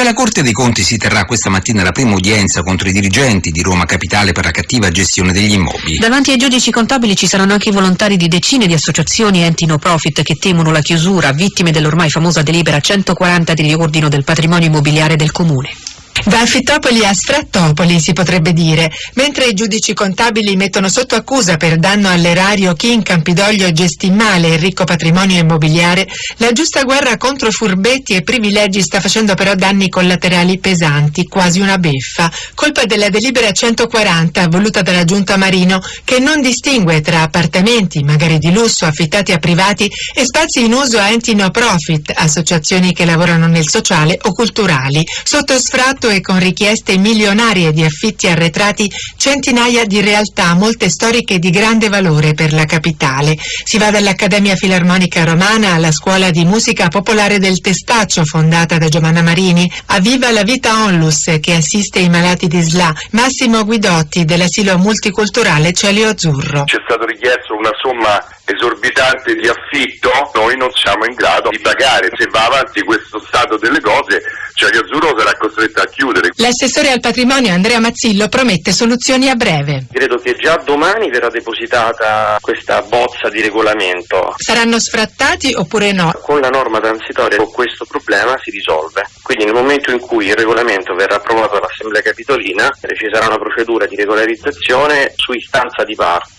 perché alla Corte dei Conti si terrà questa mattina la prima udienza contro i dirigenti di Roma Capitale per la cattiva gestione degli immobili. Davanti ai giudici contabili ci saranno anche i volontari di decine di associazioni e enti no profit che temono la chiusura, vittime dell'ormai famosa delibera 140 di riordino del patrimonio immobiliare del comune. Da Affittopoli a Sfrattopoli si potrebbe dire, mentre i giudici contabili mettono sotto accusa per danno all'erario chi in Campidoglio gestì male il ricco patrimonio immobiliare, la giusta guerra contro furbetti e privilegi sta facendo però danni collaterali pesanti, quasi una beffa, colpa della delibera 140 voluta dalla giunta Marino che non distingue tra appartamenti, magari di lusso, affittati a privati e spazi in uso a enti no profit, associazioni che lavorano nel sociale o culturali, sotto sfratto e con richieste milionarie di affitti arretrati centinaia di realtà, molte storiche di grande valore per la capitale. Si va dall'Accademia Filarmonica Romana alla Scuola di Musica Popolare del Testaccio, fondata da Giovanna Marini, a Viva la Vita Onlus, che assiste i malati di SLA, Massimo Guidotti dell'asilo multiculturale Celio Azzurro. C'è stato richiesto una somma esorbitante di affitto, noi non siamo in grado di pagare. Se va avanti questo stato delle cose, Celio Azzurro sarà costretto a chiudere. L'assessore al patrimonio Andrea Mazzillo promette soluzioni a breve. Credo che già domani verrà depositata questa bozza di regolamento. Saranno sfrattati oppure no? Con la norma transitoria questo problema si risolve. Quindi nel momento in cui il regolamento verrà approvato dall'Assemblea Capitolina ci sarà una procedura di regolarizzazione su istanza di parte